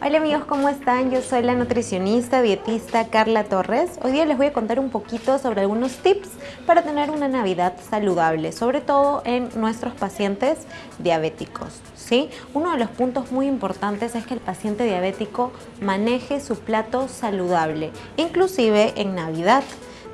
Hola amigos, ¿cómo están? Yo soy la nutricionista, dietista Carla Torres. Hoy día les voy a contar un poquito sobre algunos tips para tener una Navidad saludable, sobre todo en nuestros pacientes diabéticos. ¿sí? Uno de los puntos muy importantes es que el paciente diabético maneje su plato saludable, inclusive en Navidad.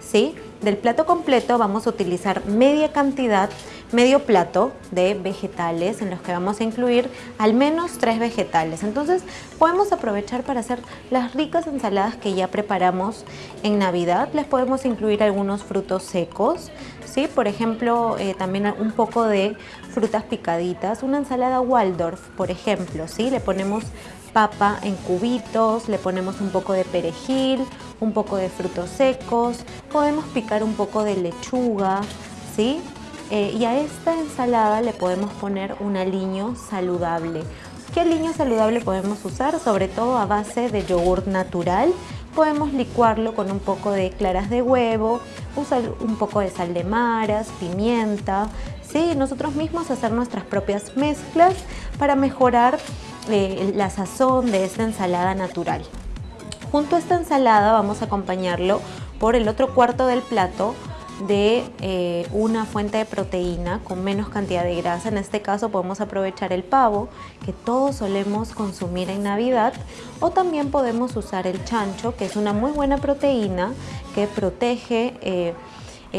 ¿Sí? Del plato completo vamos a utilizar media cantidad medio plato de vegetales en los que vamos a incluir al menos tres vegetales. Entonces podemos aprovechar para hacer las ricas ensaladas que ya preparamos en Navidad. Les podemos incluir algunos frutos secos, ¿sí? por ejemplo eh, también un poco de frutas picaditas. Una ensalada Waldorf, por ejemplo, ¿sí? le ponemos papa en cubitos, le ponemos un poco de perejil, un poco de frutos secos, podemos picar un poco de lechuga, ¿sí? Eh, y a esta ensalada le podemos poner un aliño saludable. ¿Qué aliño saludable podemos usar? Sobre todo a base de yogur natural. Podemos licuarlo con un poco de claras de huevo, usar un poco de sal de maras, pimienta, ¿sí? nosotros mismos hacer nuestras propias mezclas para mejorar eh, la sazón de esta ensalada natural. Junto a esta ensalada vamos a acompañarlo por el otro cuarto del plato de eh, una fuente de proteína con menos cantidad de grasa. En este caso podemos aprovechar el pavo que todos solemos consumir en Navidad o también podemos usar el chancho que es una muy buena proteína que protege eh,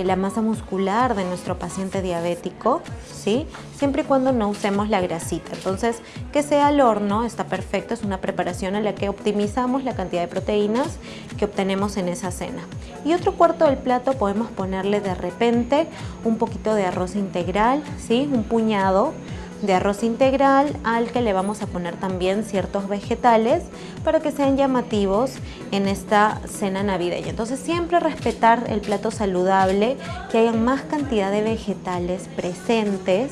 la masa muscular de nuestro paciente diabético, ¿sí? siempre y cuando no usemos la grasita. Entonces, que sea al horno está perfecto, es una preparación en la que optimizamos la cantidad de proteínas que obtenemos en esa cena. Y otro cuarto del plato podemos ponerle de repente un poquito de arroz integral, ¿sí? un puñado de arroz integral al que le vamos a poner también ciertos vegetales para que sean llamativos en esta cena navideña. Entonces siempre respetar el plato saludable, que haya más cantidad de vegetales presentes.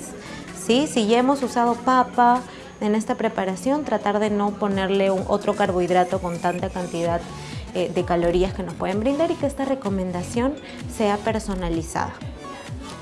¿sí? Si ya hemos usado papa en esta preparación, tratar de no ponerle otro carbohidrato con tanta cantidad eh, de calorías que nos pueden brindar y que esta recomendación sea personalizada.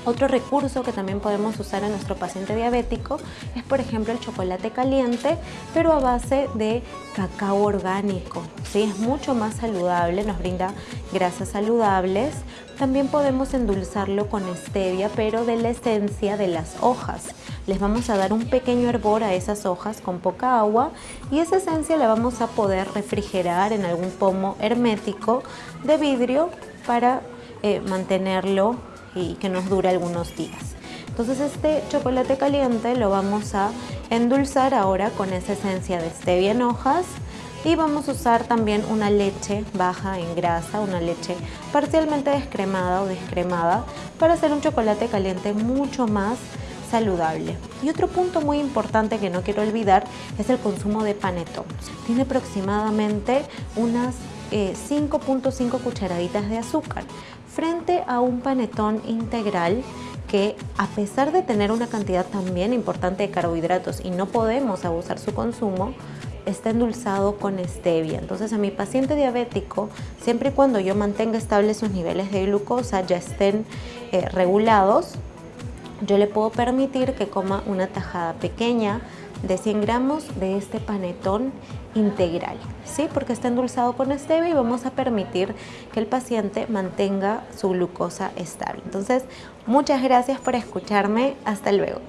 Otro recurso que también podemos usar en nuestro paciente diabético es por ejemplo el chocolate caliente pero a base de cacao orgánico. ¿sí? Es mucho más saludable, nos brinda grasas saludables. También podemos endulzarlo con stevia pero de la esencia de las hojas. Les vamos a dar un pequeño hervor a esas hojas con poca agua y esa esencia la vamos a poder refrigerar en algún pomo hermético de vidrio para eh, mantenerlo y que nos dure algunos días. Entonces este chocolate caliente lo vamos a endulzar ahora con esa esencia de stevia en hojas y vamos a usar también una leche baja en grasa, una leche parcialmente descremada o descremada para hacer un chocolate caliente mucho más saludable. Y otro punto muy importante que no quiero olvidar es el consumo de panetón. Tiene aproximadamente unas 5.5 eh, cucharaditas de azúcar frente a un panetón integral que a pesar de tener una cantidad también importante de carbohidratos y no podemos abusar su consumo, está endulzado con stevia. Entonces a mi paciente diabético, siempre y cuando yo mantenga estables sus niveles de glucosa, ya estén eh, regulados, yo le puedo permitir que coma una tajada pequeña de 100 gramos de este panetón integral, ¿sí? porque está endulzado con stevia y vamos a permitir que el paciente mantenga su glucosa estable. Entonces, muchas gracias por escucharme. Hasta luego.